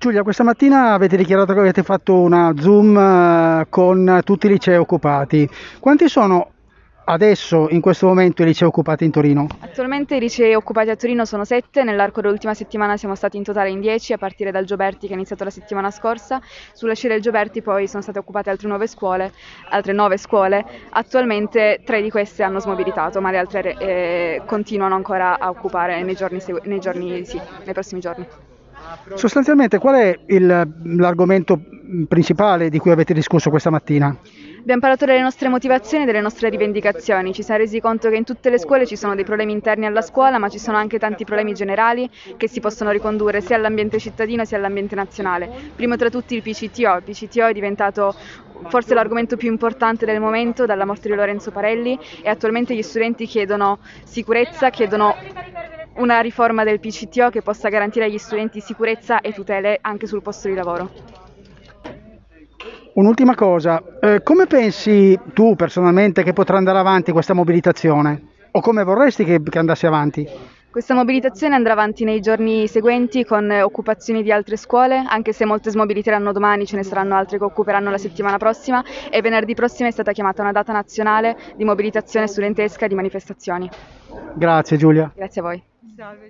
Giulia, questa mattina avete dichiarato che avete fatto una Zoom eh, con tutti i licei occupati. Quanti sono adesso, in questo momento, i licei occupati in Torino? Attualmente i licei occupati a Torino sono sette, nell'arco dell'ultima settimana siamo stati in totale in dieci, a partire dal Gioberti che è iniziato la settimana scorsa. Sulla scia del Gioberti poi sono state occupate altre nove scuole, altre nove scuole. Attualmente tre di queste hanno smobilitato, ma le altre eh, continuano ancora a occupare nei, giorni, nei, giorni, sì, nei prossimi giorni. Sostanzialmente qual è il, l'argomento principale di cui avete discusso questa mattina? Abbiamo parlato delle nostre motivazioni e delle nostre rivendicazioni, ci siamo resi conto che in tutte le scuole ci sono dei problemi interni alla scuola, ma ci sono anche tanti problemi generali che si possono ricondurre sia all'ambiente cittadino sia all'ambiente nazionale. Primo tra tutti il PCTO, il PCTO è diventato forse l'argomento più importante del momento dalla morte di Lorenzo Parelli e attualmente gli studenti chiedono sicurezza, chiedono una riforma del PCTO che possa garantire agli studenti sicurezza e tutele anche sul posto di lavoro. Un'ultima cosa, eh, come pensi tu personalmente che potrà andare avanti questa mobilitazione? O come vorresti che, che andasse avanti? Questa mobilitazione andrà avanti nei giorni seguenti con occupazioni di altre scuole, anche se molte smobiliteranno domani, ce ne saranno altre che occuperanno la settimana prossima e venerdì prossimo è stata chiamata una data nazionale di mobilitazione studentesca e di manifestazioni. Grazie Giulia. Grazie a voi. güzel ve